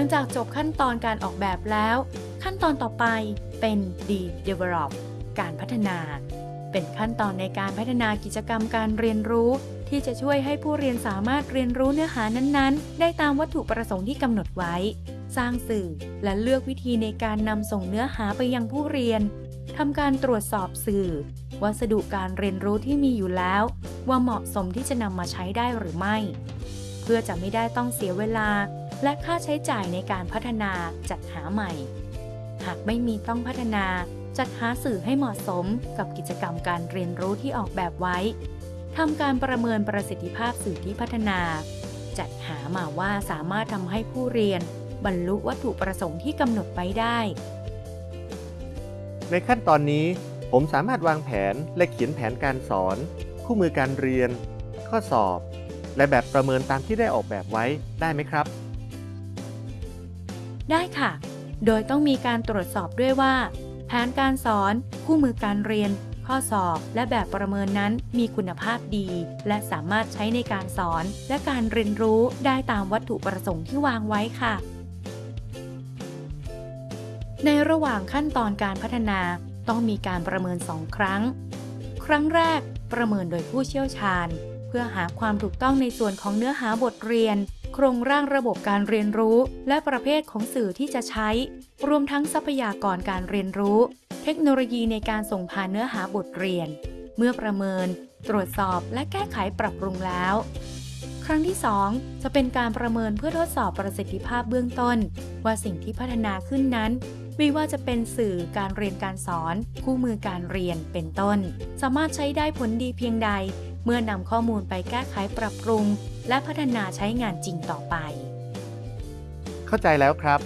ลังจากจบขั้นตอนการออกแบบแล้ว ขั้นตอนต่อไปเป็น de-develop การพัฒนา เป็นขั้นตอนในการพัฒนากิจกรรมการเรียนรู้ ที่จะช่วยให้ผู้เรียนสามารถเรียนรู้เนื้อหานั้นๆ ได้ตามวัตถุประสงค์ที่กำหนดไว้ สร้างสื่อและเลือกวิธีในการนำส่งเนื้อหาไปยังผู้เรียนทำการตรวจสอบสื่อ วัสดุการเรียนรู้ที่มีอยู่แล้ว ว่าเหมาะสมที่จะนำมาใช้ได้หรือไม่ เพื่อจะไม่ได้ต้องเสียเวลา และค่าใช้จ่ายในการพัฒนาจัดหาใหม่ หากไม่มีต้องพัฒนาจัดหาสื่อให้เหมาะสมกับกิจกรรมการเรียนรู้ที่ออกแบบไว้ทำการประเมินประสิทธิภาพสื่อที่พัฒนา จัดหามาว่าสามารถทำให้ผู้เรียน บรรลุวัตถุประสงค์ที่กำหนดไว้ได้ ในขั้นตอนนี้ ผมสามารถวางแผนและเขียนแผนการสอน คู่มือการเรียน ข้อสอบ และแบบประเมินตามที่ได้ออกแบบไว้ได้ไหมครับ ได้ค่ะ โดยต้องมีการตรวจสอบด้วยว่า แผนการสอน คู่มือการเรียน ข้อสอบ และแบบประเมินนั้นมีคุณภาพดี และสามารถใช้ในการสอน และการเรียนรู้ได้ตามวัตถุประสงค์ที่วางไว้ค่ะ ในระหว่างขั้นตอนการพัฒนาต้องมีการประเมินสองครั้ง ครั้งแรกประเมินโดยผู้เชี่ยวชาญ เพื่อหาความถูกต้องในส่วนของเนื้อหาบทเรียน ครงร่างระบบการเรียนรู้ และประเภทของสื่อที่จะใช้ รวมทั้งทรัพยากรการเรียนรู้ เทคโนโลยีในการส่งผ่านเนื้อหาบทเรียน เมื่อประเมิน ตรวจสอบและแก้ไขปรับปรุงแล้ว ครั้งที่ 2 จะเป็นการประเมินเพื่อทดสอบประสิทธิภาพเบื้องต้น ว่าสิ่งที่พัฒนาขึ้นนั้นไม่ว่าจะเป็นสื่อการเรียนการสอน คู่มือการเรียนเป็นต้น สามารถใช้ได้ผลดีเพียงใด เมื่อนำข้อมูลไปแก้ไขปรับปรุง และพัฒนาใช้งานจริงต่อไป เข้าใจแล้วครับ